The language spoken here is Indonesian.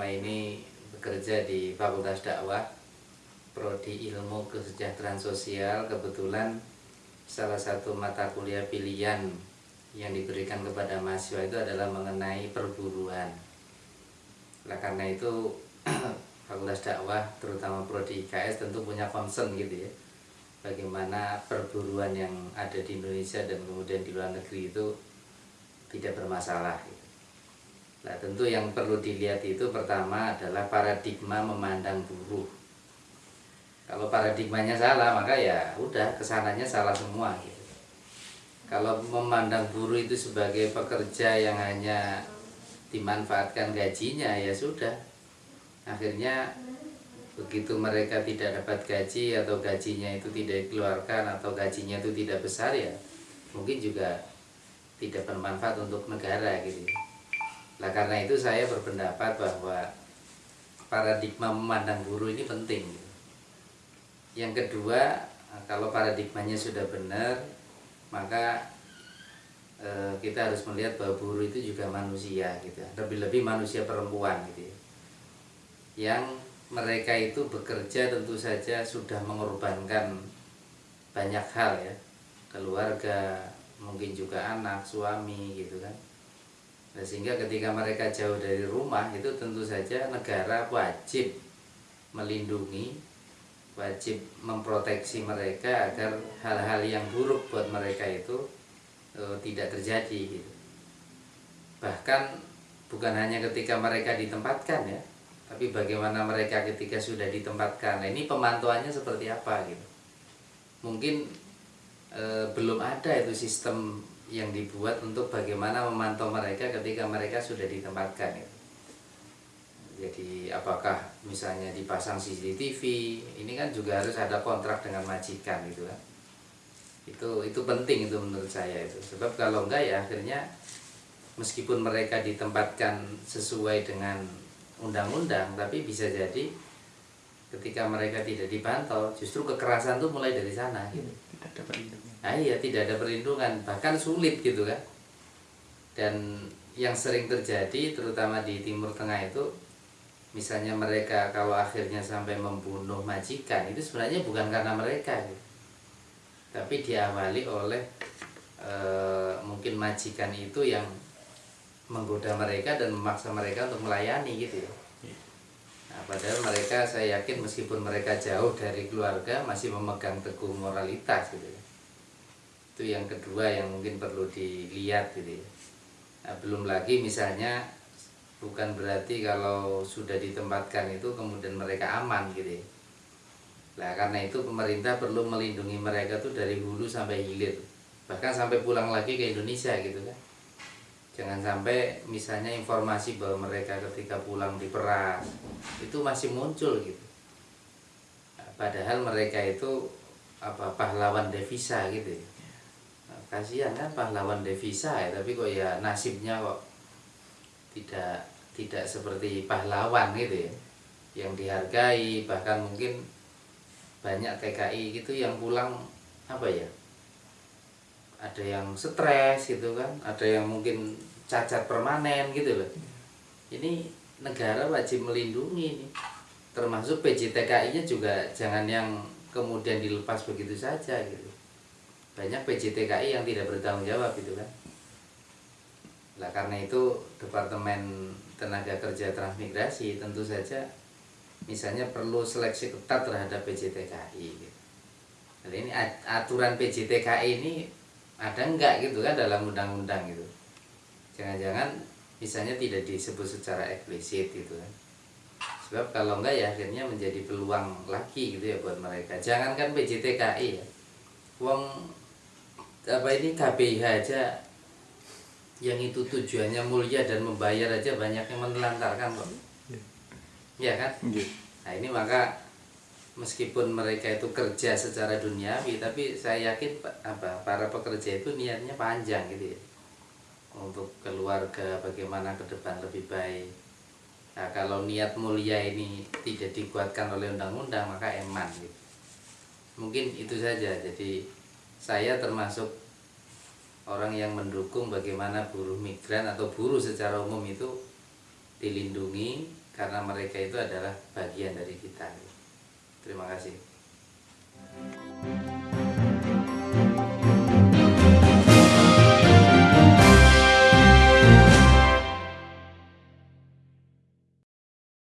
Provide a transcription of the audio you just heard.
selama ini bekerja di Fakultas Dakwah Prodi Ilmu Kesejahteraan Sosial kebetulan salah satu mata kuliah pilihan yang diberikan kepada mahasiswa itu adalah mengenai perburuan. Nah, karena itu Fakultas Dakwah terutama Prodi IKS tentu punya concern gitu ya. Bagaimana perburuan yang ada di Indonesia dan kemudian di luar negeri itu tidak bermasalah. Gitu. Nah tentu yang perlu dilihat itu pertama adalah paradigma memandang buruh. Kalau paradigmanya salah maka ya udah ke sananya salah semua gitu. Kalau memandang buruh itu sebagai pekerja yang hanya dimanfaatkan gajinya ya sudah. Akhirnya begitu mereka tidak dapat gaji atau gajinya itu tidak dikeluarkan atau gajinya itu tidak besar ya mungkin juga tidak bermanfaat untuk negara gitu. Nah karena itu saya berpendapat bahwa paradigma memandang buruh ini penting. Yang kedua, kalau paradigmanya sudah benar, maka e, kita harus melihat bahwa buruh itu juga manusia gitu. Lebih-lebih manusia perempuan gitu ya. Yang mereka itu bekerja tentu saja sudah mengorbankan banyak hal ya. Keluarga, mungkin juga anak, suami gitu kan Nah, sehingga ketika mereka jauh dari rumah itu tentu saja negara wajib melindungi, wajib memproteksi mereka agar hal-hal yang buruk buat mereka itu e, tidak terjadi. Gitu. Bahkan bukan hanya ketika mereka ditempatkan ya, tapi bagaimana mereka ketika sudah ditempatkan. Nah, ini pemantauannya seperti apa gitu. Mungkin e, belum ada itu sistem yang dibuat untuk bagaimana memantau mereka ketika mereka sudah ditempatkan ya. Jadi apakah misalnya dipasang CCTV, ini kan juga harus ada kontrak dengan majikan gitu kan. Itu itu penting itu menurut saya itu. Sebab kalau enggak ya akhirnya meskipun mereka ditempatkan sesuai dengan undang-undang tapi bisa jadi ketika mereka tidak dipantau justru kekerasan tuh mulai dari sana gitu. Tidak ada nah iya tidak ada perlindungan bahkan sulit gitu kan. Dan yang sering terjadi terutama di timur tengah itu misalnya mereka kalau akhirnya sampai membunuh majikan itu sebenarnya bukan karena mereka gitu. tapi diawali oleh e, mungkin majikan itu yang menggoda mereka dan memaksa mereka untuk melayani gitu ya nah, padahal mereka saya yakin meskipun mereka jauh dari keluarga masih memegang teguh moralitas gitu ya itu yang kedua yang mungkin perlu dilihat gitu ya. Nah, belum lagi misalnya bukan berarti kalau sudah ditempatkan itu kemudian mereka aman gitu ya. Nah, karena itu pemerintah perlu melindungi mereka tuh dari hulu sampai hilir. Bahkan sampai pulang lagi ke Indonesia gitu kan. Jangan sampai misalnya informasi bahwa mereka ketika pulang diperas itu masih muncul gitu. Nah, padahal mereka itu apa pahlawan devisa gitu ya kasihan kan pahlawan devisa ya tapi kok ya nasibnya kok tidak tidak seperti pahlawan gitu ya yang dihargai bahkan mungkin banyak TKI gitu yang pulang apa ya ada yang stres gitu kan ada yang mungkin cacat permanen gitu loh ini negara wajib melindungi termasuk PJTKI nya juga jangan yang kemudian dilepas begitu saja gitu banyak PJTKI yang tidak bertanggung jawab itu kan lah karena itu Departemen Tenaga Kerja Transmigrasi tentu saja misalnya perlu seleksi ketat terhadap PJTKI gitu. Jadi ini aturan PJTKI ini ada enggak gitu kan dalam undang-undang gitu. Jangan-jangan misalnya tidak disebut secara eksplisit gitu kan. Sebab kalau enggak ya akhirnya menjadi peluang lagi gitu ya buat mereka. Jangankan PJTKI ya. Wong apa ini KPIH aja yang itu tujuannya mulia dan membayar aja banyak yang menelantarkan kok ya kan yeah. nah ini maka meskipun mereka itu kerja secara duniawi tapi saya yakin apa para pekerja itu niatnya panjang gitu ya untuk keluarga bagaimana ke depan lebih baik nah kalau niat mulia ini tidak dikuatkan oleh undang-undang maka eman gitu mungkin itu saja jadi saya termasuk orang yang mendukung bagaimana buruh migran atau buruh secara umum itu dilindungi karena mereka itu adalah bagian dari kita. Terima kasih.